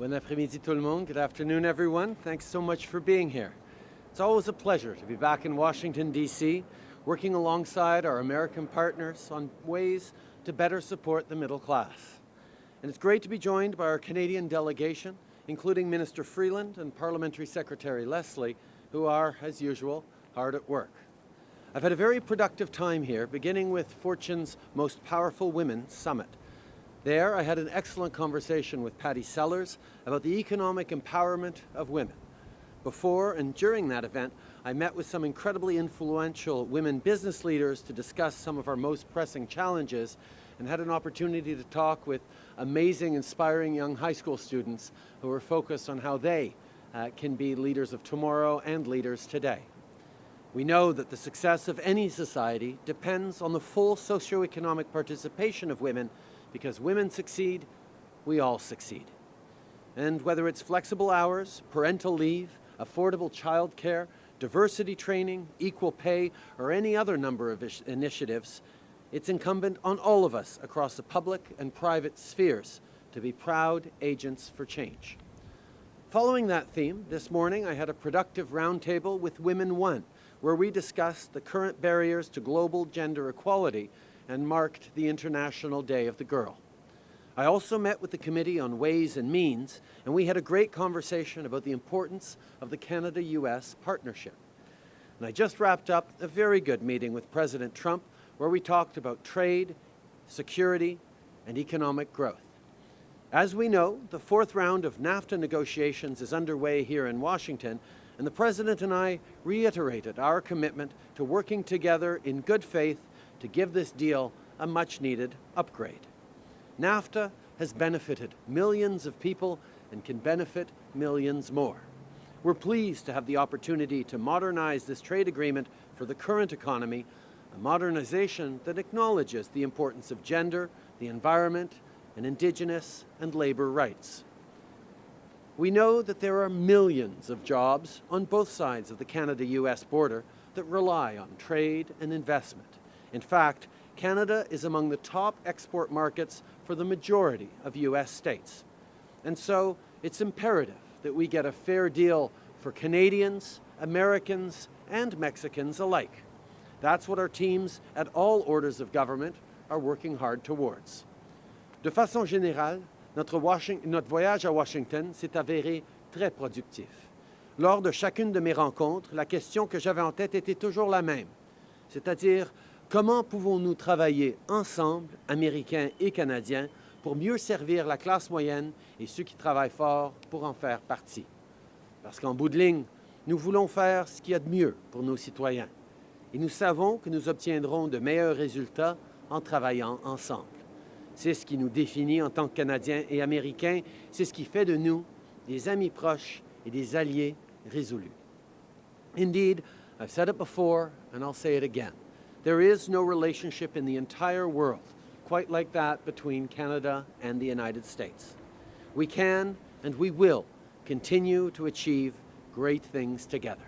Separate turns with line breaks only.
Après-midi tout le monde. Good afternoon, everyone. Thanks so much for being here. It's always a pleasure to be back in Washington, D.C., working alongside our American partners on ways to better support the middle class. And it's great to be joined by our Canadian delegation, including Minister Freeland and Parliamentary Secretary Leslie, who are, as usual, hard at work. I've had a very productive time here, beginning with Fortune's Most Powerful Women Summit. There, I had an excellent conversation with Pattie Sellers about the economic empowerment of women. Before and during that event, I met with some incredibly influential women business leaders to discuss some of our most pressing challenges and had an opportunity to talk with amazing, inspiring young high school students who are focused on how they uh, can be leaders of tomorrow and leaders today. We know that the success of any society depends on the full socioeconomic participation of women because women succeed, we all succeed. And whether it's flexible hours, parental leave, affordable childcare, diversity training, equal pay, or any other number of initiatives, it's incumbent on all of us across the public and private spheres to be proud agents for change. Following that theme, this morning I had a productive roundtable with Women One, where we discussed the current barriers to global gender equality and marked the International Day of the Girl. I also met with the Committee on Ways and Means, and we had a great conversation about the importance of the Canada-US partnership. And I just wrapped up a very good meeting with President Trump where we talked about trade, security, and economic growth. As we know, the fourth round of NAFTA negotiations is underway here in Washington, and the President and I reiterated our commitment to working together in good faith to give this deal a much-needed upgrade. NAFTA has benefited millions of people and can benefit millions more. We're pleased to have the opportunity to modernize this trade agreement for the current economy, a modernization that acknowledges the importance of gender, the environment, and Indigenous and labor rights. We know that there are millions of jobs on both sides of the Canada-US border that rely on trade and investment. In fact, Canada is among the top export markets for the majority of U.S. states. And so it's imperative that we get a fair deal for Canadians, Americans, and Mexicans alike. That's what our teams at all orders of government are working hard towards. De façon générale, notre, notre voyage à Washington s'est avéré très productif. Lors de chacune de mes rencontres, la question que j'avais en tête était toujours la même, c'est-à-dire Comment pouvons-nous travailler ensemble, Américains et Canadiens, pour mieux servir la classe moyenne et ceux qui travaillent fort pour en faire partie? Parce qu'en bout de ligne, nous voulons faire ce qu'il y a de mieux pour nos citoyens. Et nous savons que nous obtiendrons de meilleurs résultats en travaillant ensemble. C'est ce qui nous définit en tant que Canadiens et Américains. C'est ce qui fait de nous des amis proches et des alliés résolus. Indeed, I've said it before and I'll say it again. There is no relationship in the entire world quite like that between Canada and the United States. We can and we will continue to achieve great things together.